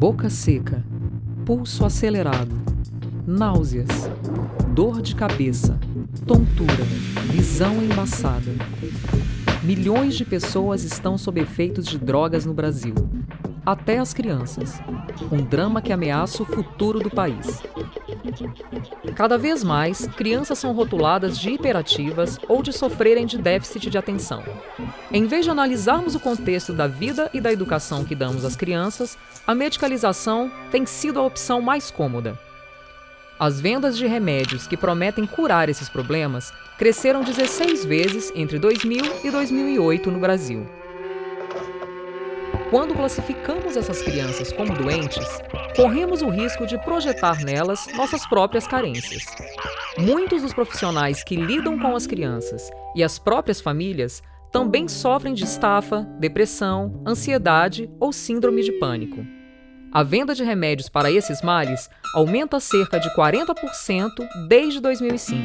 boca seca, pulso acelerado, náuseas, dor de cabeça, tontura, visão embaçada. Milhões de pessoas estão sob efeitos de drogas no Brasil, até as crianças. Um drama que ameaça o futuro do país. Cada vez mais, crianças são rotuladas de hiperativas ou de sofrerem de déficit de atenção. Em vez de analisarmos o contexto da vida e da educação que damos às crianças, a medicalização tem sido a opção mais cômoda. As vendas de remédios que prometem curar esses problemas cresceram 16 vezes entre 2000 e 2008 no Brasil. Quando classificamos essas crianças como doentes, corremos o risco de projetar nelas nossas próprias carências. Muitos dos profissionais que lidam com as crianças e as próprias famílias também sofrem de estafa, depressão, ansiedade ou síndrome de pânico. A venda de remédios para esses males aumenta cerca de 40% desde 2005.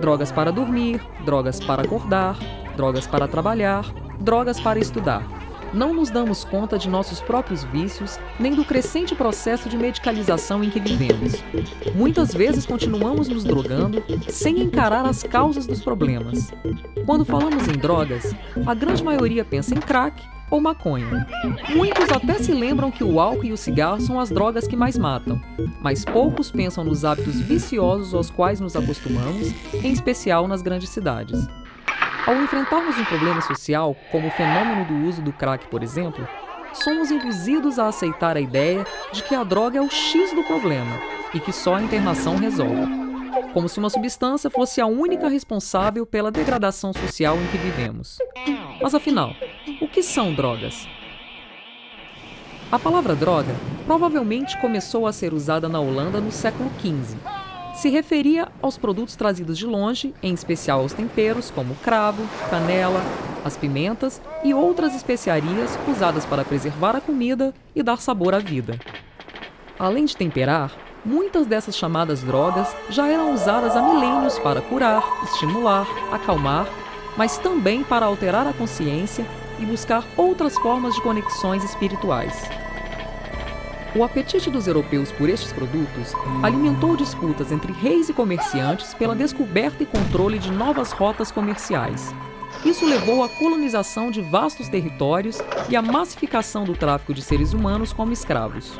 Drogas para dormir, drogas para acordar, drogas para trabalhar, drogas para estudar não nos damos conta de nossos próprios vícios, nem do crescente processo de medicalização em que vivemos. Muitas vezes continuamos nos drogando sem encarar as causas dos problemas. Quando falamos em drogas, a grande maioria pensa em crack ou maconha. Muitos até se lembram que o álcool e o cigarro são as drogas que mais matam, mas poucos pensam nos hábitos viciosos aos quais nos acostumamos, em especial nas grandes cidades. Ao enfrentarmos um problema social, como o fenômeno do uso do crack, por exemplo, somos induzidos a aceitar a ideia de que a droga é o X do problema e que só a internação resolve. Como se uma substância fosse a única responsável pela degradação social em que vivemos. Mas afinal, o que são drogas? A palavra droga provavelmente começou a ser usada na Holanda no século XV, se referia aos produtos trazidos de longe, em especial aos temperos como cravo, canela, as pimentas e outras especiarias usadas para preservar a comida e dar sabor à vida. Além de temperar, muitas dessas chamadas drogas já eram usadas há milênios para curar, estimular, acalmar, mas também para alterar a consciência e buscar outras formas de conexões espirituais. O apetite dos europeus por estes produtos alimentou disputas entre reis e comerciantes pela descoberta e controle de novas rotas comerciais. Isso levou à colonização de vastos territórios e à massificação do tráfico de seres humanos como escravos.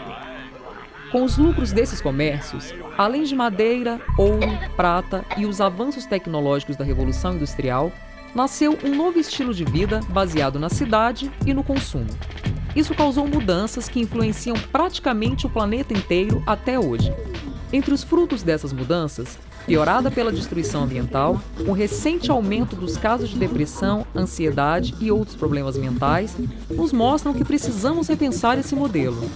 Com os lucros desses comércios, além de madeira, ouro, prata e os avanços tecnológicos da Revolução Industrial, nasceu um novo estilo de vida baseado na cidade e no consumo. Isso causou mudanças que influenciam praticamente o planeta inteiro até hoje. Entre os frutos dessas mudanças piorada pela destruição ambiental, o recente aumento dos casos de depressão, ansiedade e outros problemas mentais, nos mostram que precisamos repensar esse modelo.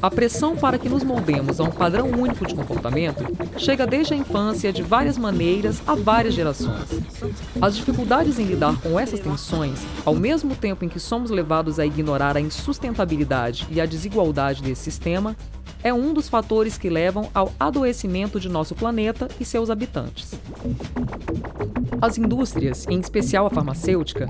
A pressão para que nos moldemos a um padrão único de comportamento chega desde a infância de várias maneiras a várias gerações. As dificuldades em lidar com essas tensões, ao mesmo tempo em que somos levados a ignorar a insustentabilidade e a desigualdade desse sistema, é um dos fatores que levam ao adoecimento de nosso planeta e seus habitantes. As indústrias, em especial a farmacêutica,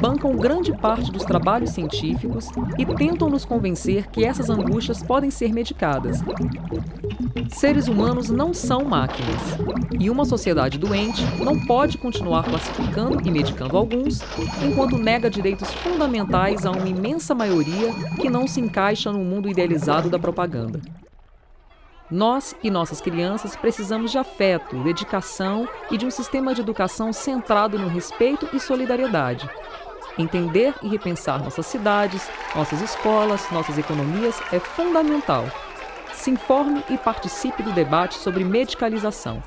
bancam grande parte dos trabalhos científicos e tentam nos convencer que essas angústias podem ser medicadas. Seres humanos não são máquinas, e uma sociedade doente não pode continuar classificando e medicando alguns, enquanto nega direitos fundamentais a uma imensa maioria que não se encaixa no mundo idealizado da propaganda. Nós e nossas crianças precisamos de afeto, dedicação e de um sistema de educação centrado no respeito e solidariedade. Entender e repensar nossas cidades, nossas escolas, nossas economias é fundamental. Se informe e participe do debate sobre medicalização.